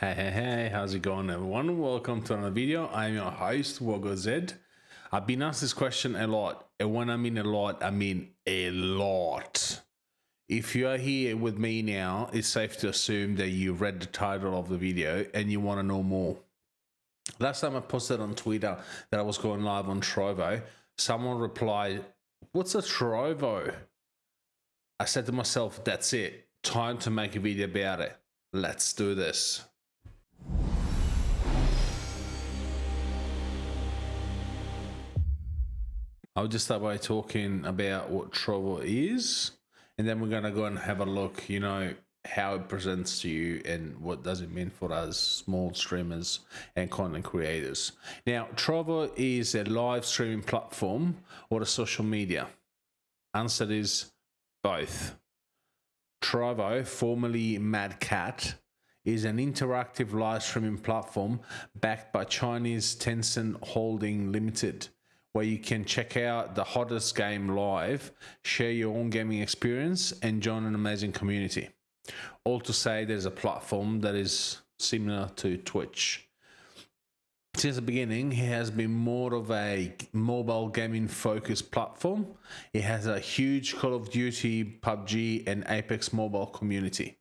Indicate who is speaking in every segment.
Speaker 1: Hey, hey, hey, how's it going everyone? Welcome to another video. I'm your host, Wogo Zed. I've been asked this question a lot, and when I mean a lot, I mean a lot. If you are here with me now, it's safe to assume that you read the title of the video and you want to know more. Last time I posted on Twitter that I was going live on Trovo, someone replied, What's a Trovo? I said to myself, That's it. Time to make a video about it. Let's do this. I'll just start by talking about what Trovo is, and then we're gonna go and have a look, you know, how it presents to you and what does it mean for us small streamers and content creators. Now, Trovo is a live streaming platform or a social media. Answer is both. Trovo, formerly Mad Cat, is an interactive live streaming platform backed by Chinese Tencent Holding Limited where you can check out the hottest game live, share your own gaming experience, and join an amazing community. All to say, there's a platform that is similar to Twitch. Since the beginning, it has been more of a mobile gaming focused platform. It has a huge Call of Duty, PUBG, and Apex mobile community.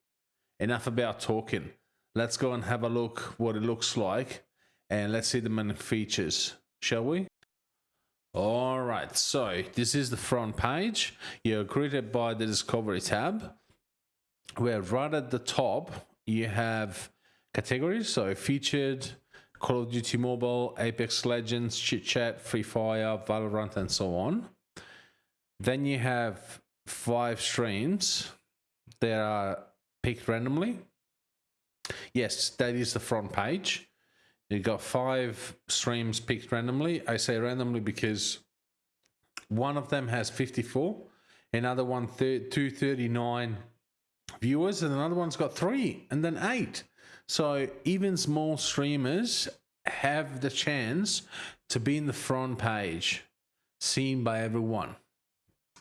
Speaker 1: Enough about talking. Let's go and have a look what it looks like and let's see the main features, shall we? All right, so this is the front page. You're greeted by the Discovery tab, where right at the top you have categories, so featured, Call of Duty Mobile, Apex Legends, Chit Chat, Free Fire, Valorant, and so on. Then you have five streams that are picked randomly. Yes, that is the front page. You got five streams picked randomly. I say randomly because one of them has 54, another one 239 viewers, and another one's got three, and then eight. So even small streamers have the chance to be in the front page, seen by everyone.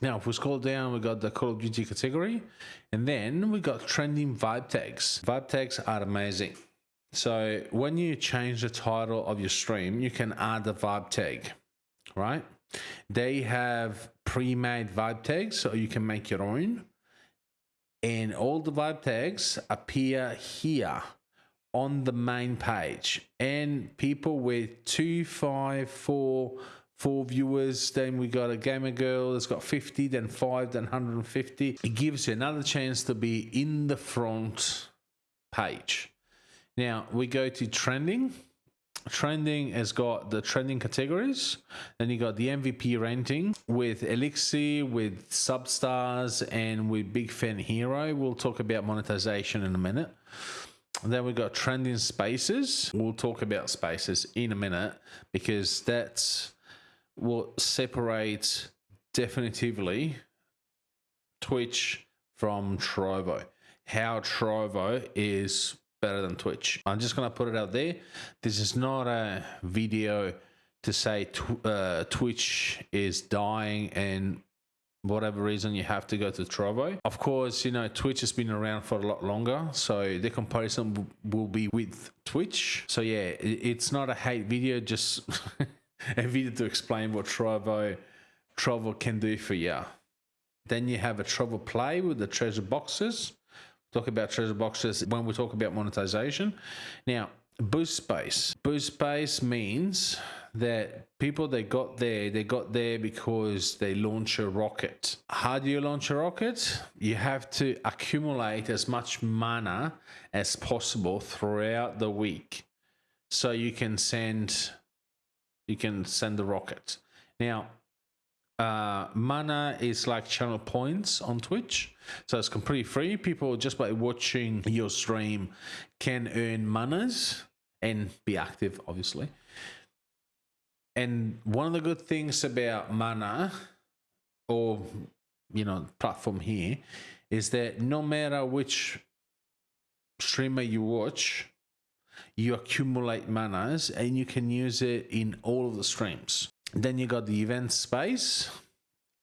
Speaker 1: Now, if we scroll down, we got the Call of Duty category, and then we got trending vibe tags. Vibe tags are amazing. So when you change the title of your stream, you can add the vibe tag, right? They have pre-made vibe tags, so you can make your own. And all the vibe tags appear here on the main page. And people with two, five, four, four viewers, then we got a gamer girl that's got 50, then five, then 150. It gives you another chance to be in the front page. Now we go to trending. Trending has got the trending categories. Then you got the MVP ranking with Elixir, with Substars, and with Big Fan Hero. We'll talk about monetization in a minute. And then we've got trending spaces. We'll talk about spaces in a minute because that's what separates definitively Twitch from Trovo. How Trovo is better than Twitch. I'm just going to put it out there. This is not a video to say tw uh, Twitch is dying and whatever reason you have to go to Trovo. Of course, you know, Twitch has been around for a lot longer, so the comparison will be with Twitch. So yeah, it's not a hate video, just a video to explain what Trovo, Trovo can do for you. Then you have a Trovo Play with the treasure boxes talk about treasure boxes when we talk about monetization. Now, boost space. Boost space means that people they got there, they got there because they launch a rocket. How do you launch a rocket? You have to accumulate as much mana as possible throughout the week. So you can send you can send the rocket. Now, uh, mana is like channel points on Twitch. So it's completely free. People just by watching your stream can earn manas and be active, obviously. And one of the good things about mana or you know platform here is that no matter which streamer you watch, you accumulate manas and you can use it in all of the streams. Then you got the event space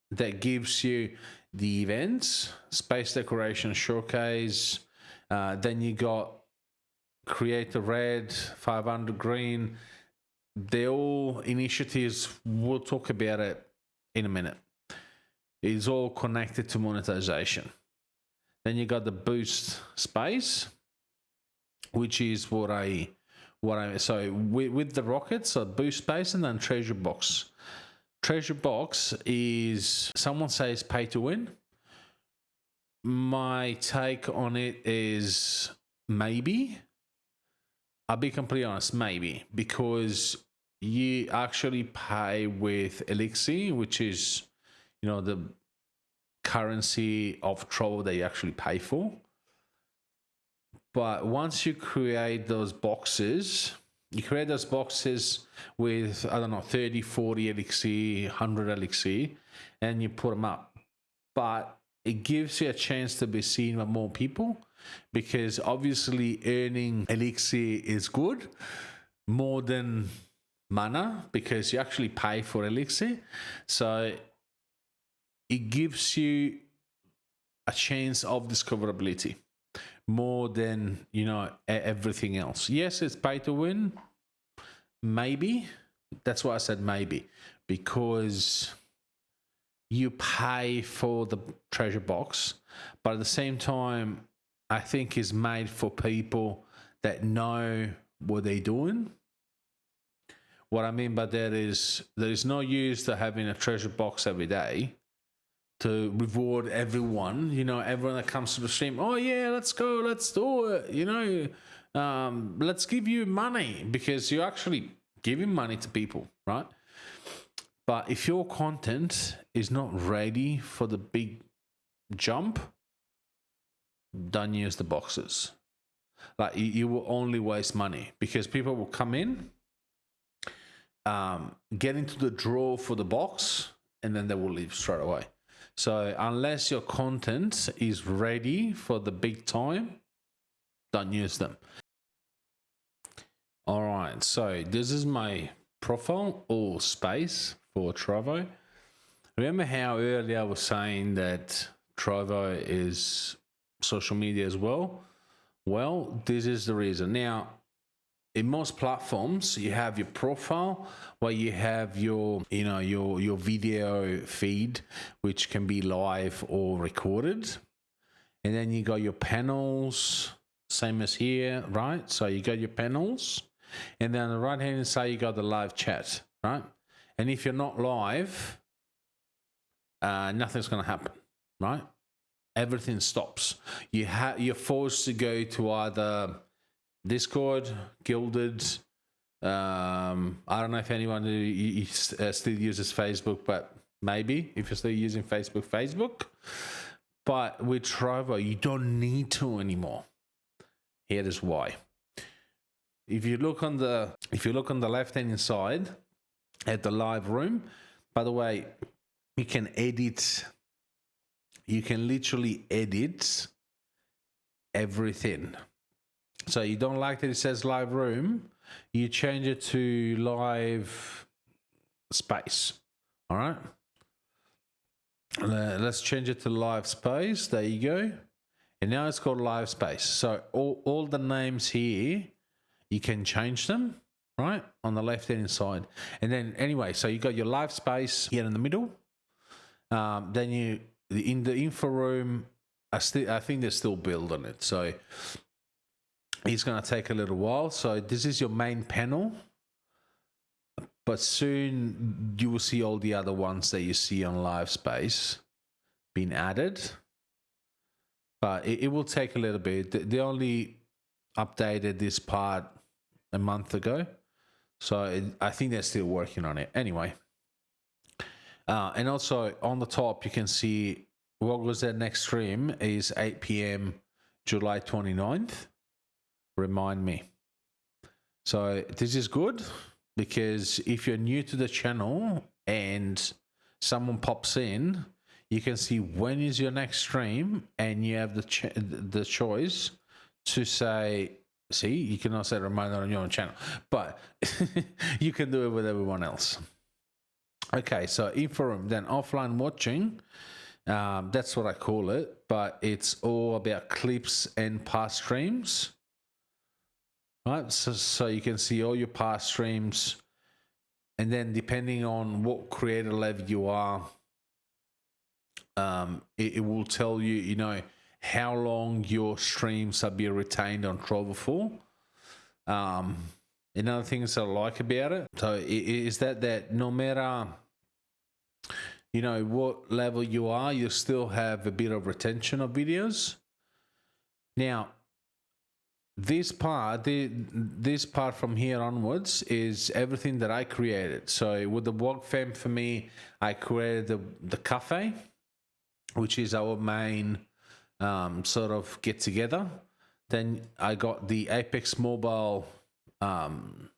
Speaker 1: that gives you the events, space decoration showcase. Uh, then you got create a red 500 green. They're all initiatives we'll talk about it in a minute. It's all connected to monetization. Then you got the boost space which is what i what i so with, with the rockets so boost space and then treasure box. Treasure box is someone says pay to win. My take on it is maybe. I'll be completely honest, maybe because you actually pay with Elixir, which is, you know, the currency of Trovo that you actually pay for. But once you create those boxes, you create those boxes with, I don't know, 30, 40 Elixir, 100 Elixir, and you put them up. But it gives you a chance to be seen by more people because obviously earning elixir is good more than mana because you actually pay for elixir so it gives you a chance of discoverability more than you know everything else. Yes it's pay to win. Maybe. That's why i said maybe. Because you pay for the treasure box but at the same time I think is made for people that know what they're doing. What I mean by that is there is no use to having a treasure box every day to reward everyone. You know, everyone that comes to the stream, oh yeah, let's go, let's do it. You know, um, let's give you money because you're actually giving money to people, right? But if your content is not ready for the big jump, don't use the boxes. Like you, you will only waste money because people will come in, um, get into the draw for the box, and then they will leave straight away. So unless your content is ready for the big time, don't use them. All right, so this is my profile or space for Trovo. Remember how earlier I was saying that Trovo is social media as well? Well, this is the reason. Now, in most platforms, you have your profile where you have your, you know, your your video feed, which can be live or recorded, and then you got your panels, same as here, right? So you got your panels, and then on the right hand side you got the live chat, right? And if you're not live, uh, nothing's going to happen, right? everything stops. You have you're forced to go to either Discord, Guilded. Um, I don't know if anyone who uh, still uses Facebook, but maybe if you're still using Facebook, Facebook. But with Trovo, you don't need to anymore. Here is why. If you look on the if you look on the left hand side at the live room, by the way, you can edit you can literally edit everything. So you don't like that it says live room, you change it to live space. All right. Let's change it to live space. There you go. And now it's called live space. So all, all the names here, you can change them, right? On the left hand side. And then anyway, so you got your live space here in the middle. Um, then you in the info room, I still I think they're still building it, so it's going to take a little while. So this is your main panel, but soon you will see all the other ones that you see on Live Space being added. But it, it will take a little bit. They only updated this part a month ago, so it, I think they're still working on it. Anyway. Uh, and also on the top, you can see what was their next stream is 8 p.m. July 29th. Remind me. So this is good because if you're new to the channel and someone pops in, you can see when is your next stream and you have the ch- the choice to say see you can also remind on your own channel but you can do it with everyone else Okay, so info room, then offline watching. Um, that's what I call it, but it's all about clips and past streams. Right? So, so you can see all your past streams, and then depending on what creator level you are, um, it, it will tell you, you know, how long your streams are being retained on Trovo for. Um, another things I like about it, so is that that no matter you know what level you are, you still have a bit of retention of videos. Now, this part, the, this part from here onwards is everything that I created. So with the Blog Fam for me, I created the, the cafe, which is our main um, sort of get together. Then I got the Apex Mobile um,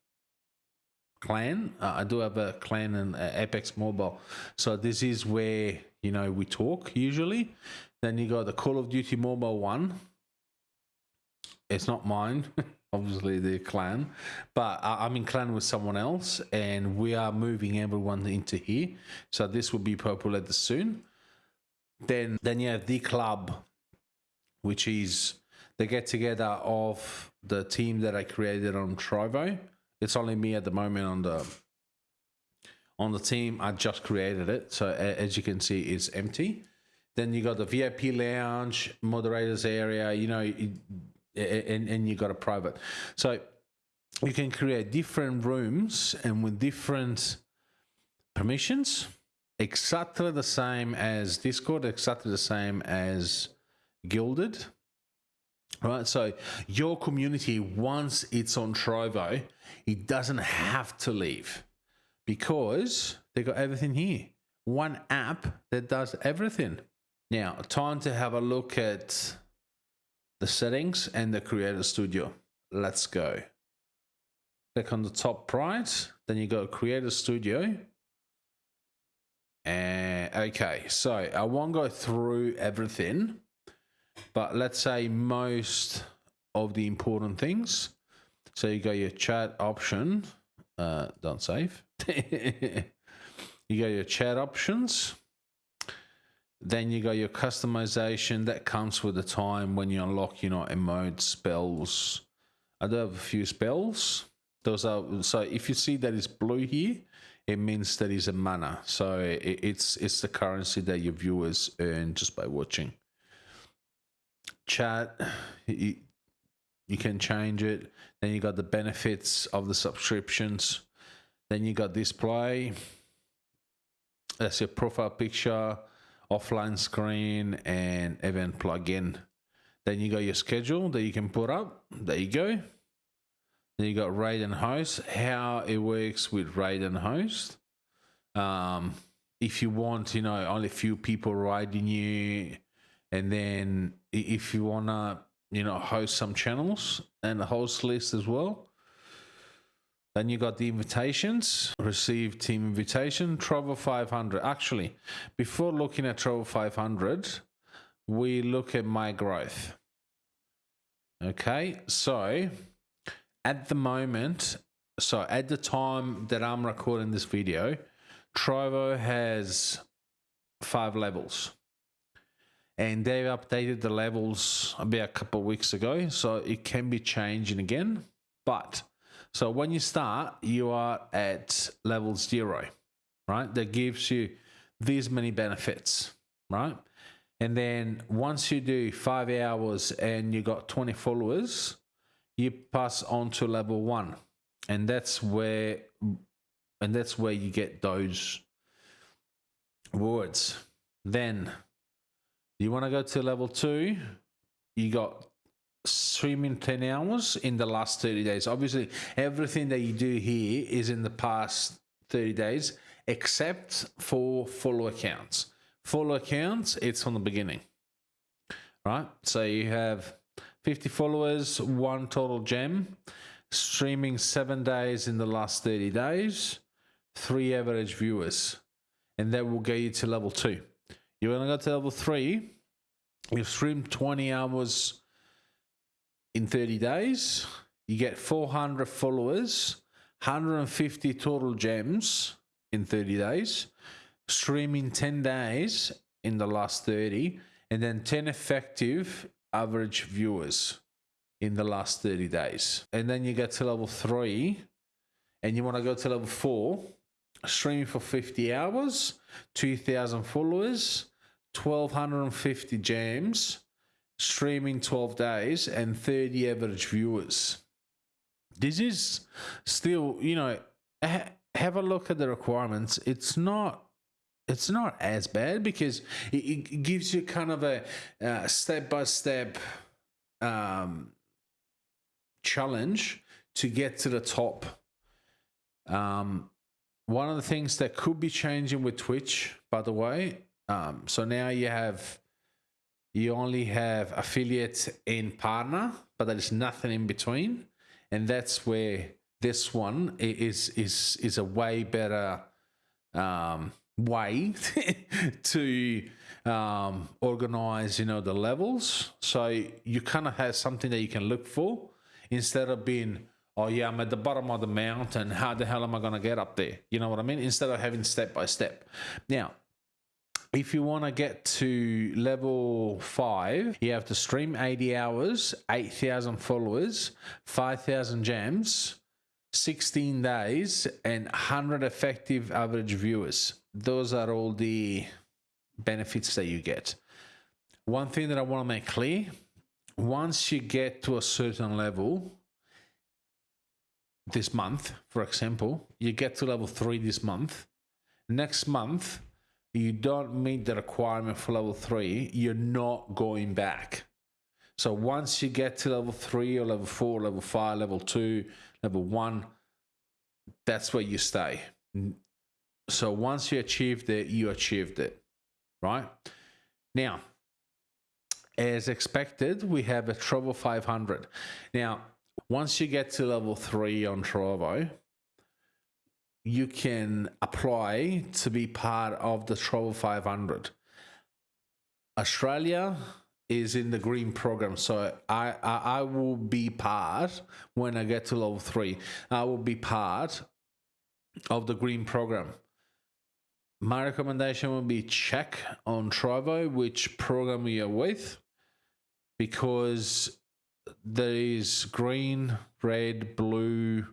Speaker 1: clan. Uh, I do have a clan in uh, Apex Mobile. So this is where, you know, we talk usually. Then you got the Call of Duty Mobile one it's not mine, obviously the clan, but I'm in clan with someone else, and we are moving everyone into here. So this will be populated soon. Then, then you have the club, which is the get together of the team that I created on Trovo. It's only me at the moment on the on the team. I just created it, so as you can see, it's empty. Then you got the VIP lounge, moderators area. You know, and, and you got a private. So you can create different rooms and with different permissions, exactly the same as Discord, exactly the same as Guilded. Right, so your community, once it's on Trovo, it doesn't have to leave because they got everything here. One app that does everything. Now, time to have a look at the settings and the creator studio. Let's go. Click on the top right, then you go creator studio. And okay, so I won't go through everything, but let's say most of the important things. So you go your chat option, uh, don't save. you go your chat options then you got your customization that comes with the time when you unlock, you know, emote spells. I do have a few spells. Those are so if you see that it's blue here, it means that it's a mana. So it, it's it's the currency that your viewers earn just by watching. Chat, you, you can change it. Then you got the benefits of the subscriptions. Then you got display. That's your profile picture offline screen and event plugin. Then you got your schedule that you can put up. There you go. Then you got raid and host, how it works with raid and host. Um, if you want, you know, only a few people raiding you, and then if you wanna, you know, host some channels and the host list as well. Then you got the invitations, receive team invitation, Trovo 500. Actually, before looking at Trovo 500, we look at my growth. Okay, so at the moment, so at the time that I'm recording this video, Trovo has five levels. And they've updated the levels about a couple of weeks ago, so it can be changing again. But so when you start, you are at level zero, right? That gives you these many benefits, right? And then once you do five hours and you got 20 followers, you pass on to level one. And that's where and that's where you get those words. Then you want to go to level two, you got streaming 10 hours in the last 30 days. Obviously, everything that you do here is in the past 30 days, except for follow accounts. Follow accounts, it's from the beginning, right? So you have 50 followers, one total gem, streaming seven days in the last 30 days, three average viewers, and that will get you to level two. You want to go to level three, You've streamed 20 hours in 30 days. You get 400 followers, 150 total gems in 30 days, streaming 10 days in the last 30, and then 10 effective average viewers in the last 30 days. And then you get to level three and you want to go to level four, streaming for 50 hours, 2,000 followers, 1,250 gems, streaming 12 days, and 30 average viewers. This is still, you know, ha- have a look at the requirements. It's not it's not as bad because it, it gives you kind of a step by step challenge to get to the top. Um, one of the things that could be changing with Twitch, by the way, um, so now you have you only have affiliate and partner, but there is nothing in between, and that's where this one is is is a way better um, way to um, organize, you know, the levels. So you kind of have something that you can look for instead of being, oh yeah, I'm at the bottom of the mountain. How the hell am I going to get up there? You know what I mean? Instead of having step by step. Now, if you want to get to level five, you have to stream 80 hours, 8,000 followers, 5,000 gems, 16 days, and 100 effective average viewers. Those are all the benefits that you get. One thing that I want to make clear once you get to a certain level, this month, for example, you get to level three this month. Next month, you don't meet the requirement for level three, you're not going back. So once you get to level three or level four, level five, level two, level one, that's where you stay. So once you achieved it, you achieved it, right? Now, as expected, we have a Trovo 500. Now, once you get to level three on Trovo, you can apply to be part of the Trovo 500. Australia is in the green program, so I, I, I will be part when I get to level three. I will be part of the green program. My recommendation would be check on Trovo which program you're with because there is green, red, blue,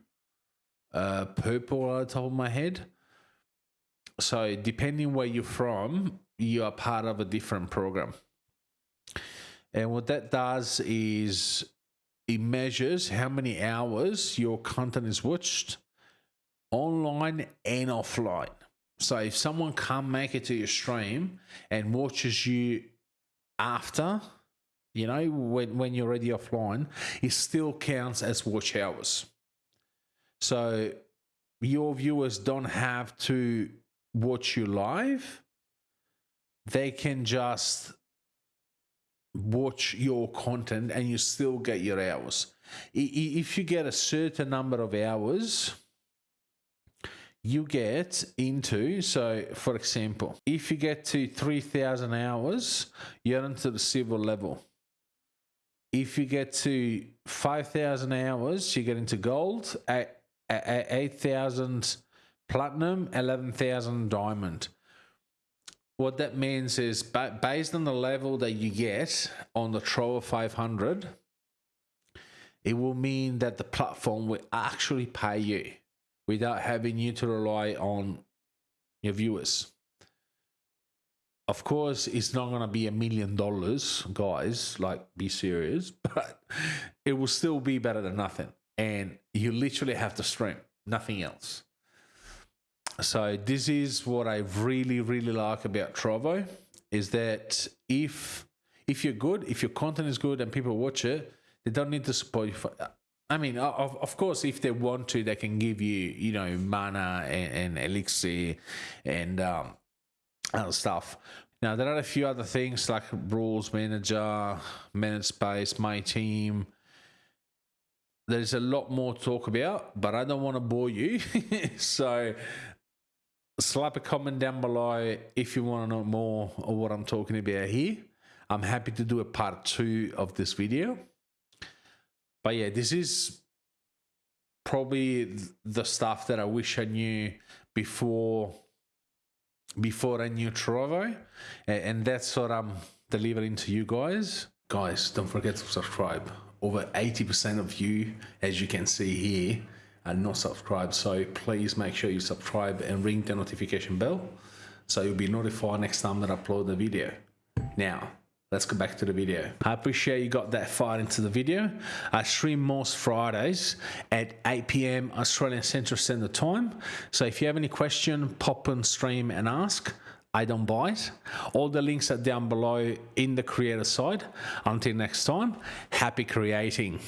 Speaker 1: uh, purple on top of my head. So depending where you're from, you are part of a different program. And what that does is it measures how many hours your content is watched online and offline. So if someone can't make it to your stream and watches you after, you know, when, when you're already offline, it still counts as watch hours. So your viewers don't have to watch you live. They can just watch your content and you still get your hours. If you get a certain number of hours, you get into so for example if you get to 3000 hours you're into the silver level if you get to 5000 hours you get into gold at, 8000 platinum 11000 diamond what that means is based on the level that you get on the Trovo 500 it will mean that the platform will actually pay you without having you to rely on your viewers. Of course, it's not going to be a million dollars, guys, like be serious, but it will still be better than nothing. And you literally have to stream, nothing else. So this is what I really, really like about Trovo is that if if you're good, if your content is good and people watch it, they don't need to support you for I mean, of, of course, if they want to, they can give you, you know, mana and, and elixir and um, other stuff. Now, there are a few other things like rules manager, manage space, my team. There's a lot more to talk about, but I don't want to bore you. so, slap a comment down below if you want to know more of what I'm talking about here. I'm happy to do a part two of this video but yeah, this is probably the stuff that I wish I knew before before I knew Trovo, and that's what I'm delivering to you guys. Guys, don't forget to subscribe. Over 80% of you, as you can see here, are not subscribed. So please make sure you subscribe and ring the notification bell so you'll be notified next time that I upload the video. Now, let's go back to the video. I appreciate you got that far into the video. I stream most Fridays at 8 p.m. Australian Central Standard Time. So if you have any question, pop on stream and ask. I don't buy it. All the links are down below in the creator side. Until next time, happy creating.